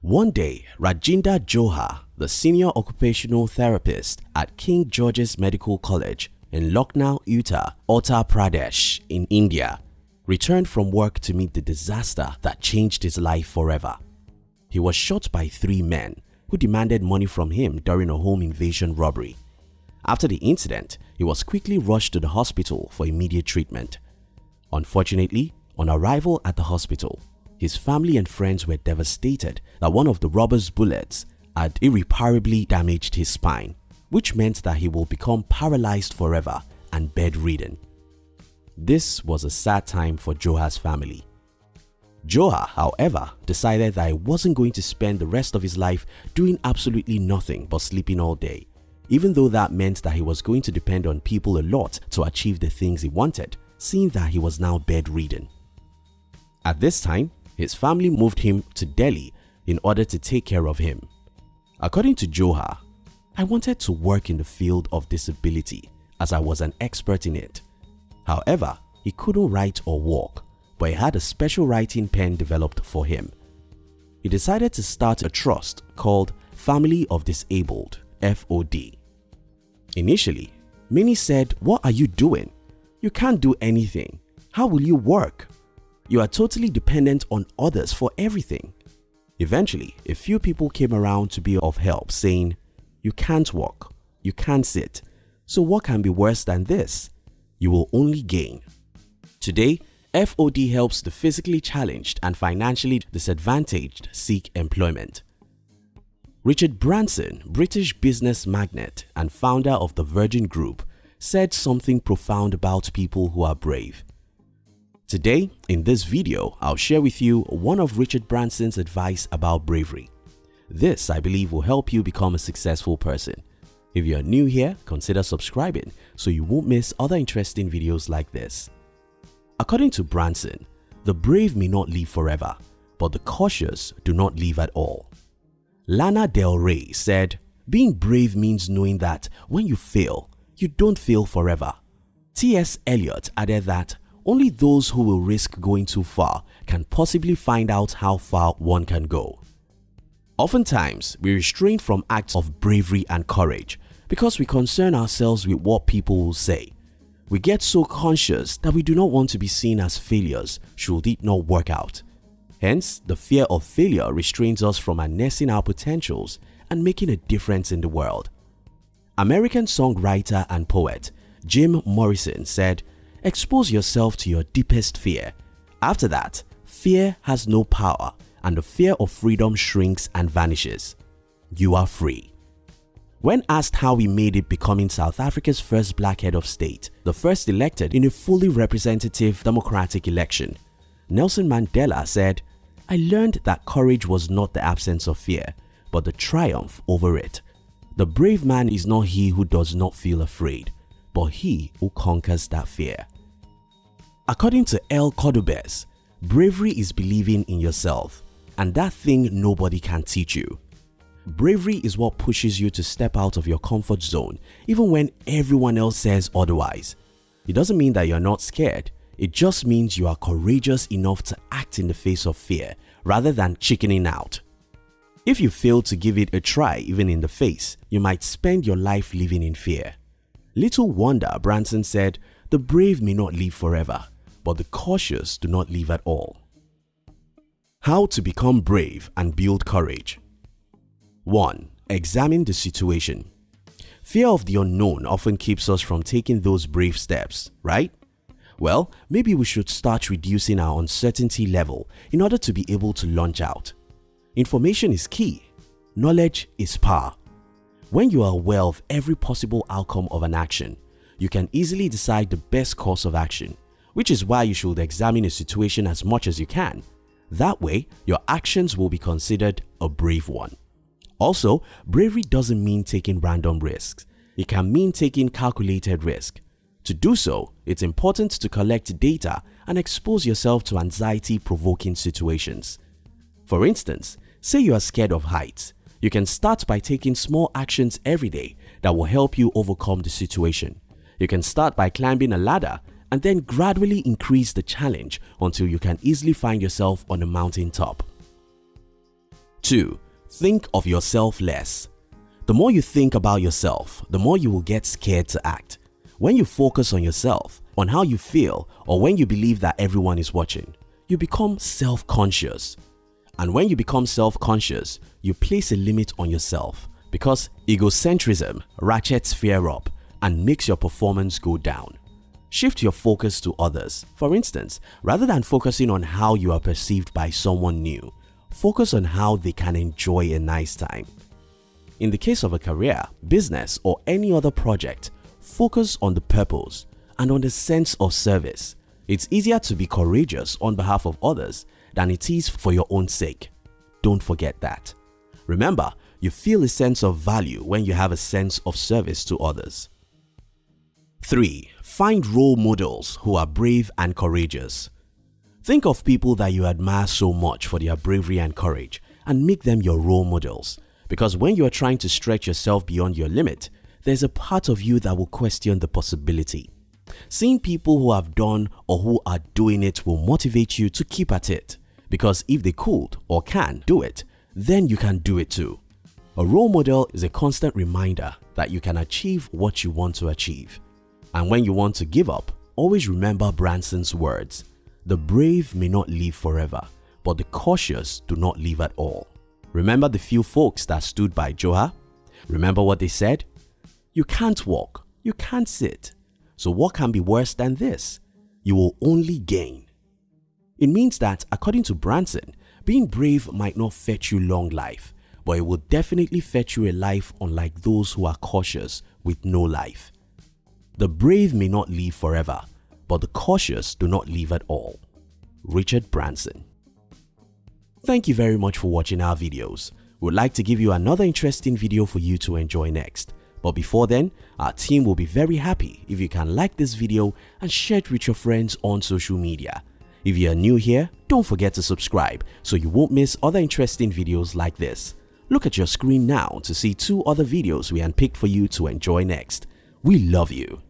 One day, Rajinder Johar, the senior occupational therapist at King George's Medical College in Lucknow, Uttar Pradesh in India, returned from work to meet the disaster that changed his life forever. He was shot by three men who demanded money from him during a home invasion robbery. After the incident, he was quickly rushed to the hospital for immediate treatment. Unfortunately, on arrival at the hospital, his family and friends were devastated that one of the robber's bullets had irreparably damaged his spine, which meant that he will become paralyzed forever and bedridden. This was a sad time for Johar's family. Johar, however, decided that he wasn't going to spend the rest of his life doing absolutely nothing but sleeping all day, even though that meant that he was going to depend on people a lot to achieve the things he wanted, seeing that he was now bedridden. At this time, his family moved him to Delhi in order to take care of him. According to Johar, I wanted to work in the field of disability as I was an expert in it. However, he couldn't write or walk, but he had a special writing pen developed for him. He decided to start a trust called Family of Disabled FOD. Initially, many said, what are you doing? You can't do anything. How will you work? You are totally dependent on others for everything. Eventually, a few people came around to be of help saying, you can't walk, you can't sit, so what can be worse than this? You will only gain. Today, FOD helps the physically challenged and financially disadvantaged seek employment. Richard Branson, British business magnate and founder of the Virgin Group, said something profound about people who are brave. Today, in this video, I'll share with you one of Richard Branson's advice about bravery. This, I believe, will help you become a successful person. If you are new here, consider subscribing so you won't miss other interesting videos like this. According to Branson, the brave may not live forever, but the cautious do not live at all. Lana Del Rey said, being brave means knowing that when you fail, you don't fail forever. T.S. Eliot added that only those who will risk going too far can possibly find out how far one can go. Oftentimes, we restrain from acts of bravery and courage because we concern ourselves with what people will say. We get so conscious that we do not want to be seen as failures should it not work out. Hence, the fear of failure restrains us from harnessing our potentials and making a difference in the world. American songwriter and poet Jim Morrison said, expose yourself to your deepest fear. After that, fear has no power and the fear of freedom shrinks and vanishes. You are free. When asked how he made it becoming South Africa's first black head of state, the first elected in a fully representative democratic election, Nelson Mandela said, I learned that courage was not the absence of fear, but the triumph over it. The brave man is not he who does not feel afraid, but he who conquers that fear. According to El Cordobés, bravery is believing in yourself and that thing nobody can teach you. Bravery is what pushes you to step out of your comfort zone even when everyone else says otherwise. It doesn't mean that you're not scared, it just means you are courageous enough to act in the face of fear rather than chickening out. If you fail to give it a try even in the face, you might spend your life living in fear. Little wonder Branson said, the brave may not live forever, but the cautious do not live at all. How to become brave and build courage 1. Examine the situation. Fear of the unknown often keeps us from taking those brave steps, right? Well, maybe we should start reducing our uncertainty level in order to be able to launch out. Information is key. Knowledge is power. When you are aware of every possible outcome of an action, you can easily decide the best course of action, which is why you should examine a situation as much as you can. That way, your actions will be considered a brave one. Also, bravery doesn't mean taking random risks. It can mean taking calculated risk. To do so, it's important to collect data and expose yourself to anxiety-provoking situations. For instance, say you are scared of heights. You can start by taking small actions every day that will help you overcome the situation. You can start by climbing a ladder and then gradually increase the challenge until you can easily find yourself on the mountain top. 2. Think of yourself less. The more you think about yourself, the more you will get scared to act. When you focus on yourself, on how you feel, or when you believe that everyone is watching, you become self-conscious. And when you become self-conscious, you place a limit on yourself because egocentrism ratchets fear up and makes your performance go down. Shift your focus to others. For instance, rather than focusing on how you are perceived by someone new, focus on how they can enjoy a nice time. In the case of a career, business or any other project, focus on the purpose and on the sense of service. It's easier to be courageous on behalf of others than it is for your own sake. Don't forget that. Remember, you feel a sense of value when you have a sense of service to others. 3. Find role models who are brave and courageous. Think of people that you admire so much for their bravery and courage and make them your role models because when you are trying to stretch yourself beyond your limit, there's a part of you that will question the possibility. Seeing people who have done or who are doing it will motivate you to keep at it because if they could or can do it, then you can do it too. A role model is a constant reminder that you can achieve what you want to achieve. And when you want to give up, always remember Branson's words, the brave may not live forever, but the cautious do not live at all. Remember the few folks that stood by Johar? Remember what they said? You can't walk, you can't sit. So what can be worse than this? You will only gain. It means that according to Branson, being brave might not fetch you long life, but it will definitely fetch you a life unlike those who are cautious with no life. The brave may not live forever, but the cautious do not live at all. Richard Branson Thank you very much for watching our videos. We would like to give you another interesting video for you to enjoy next. But before then, our team will be very happy if you can like this video and share it with your friends on social media. If you are new here, don't forget to subscribe so you won't miss other interesting videos like this. Look at your screen now to see two other videos we handpicked for you to enjoy next. We love you.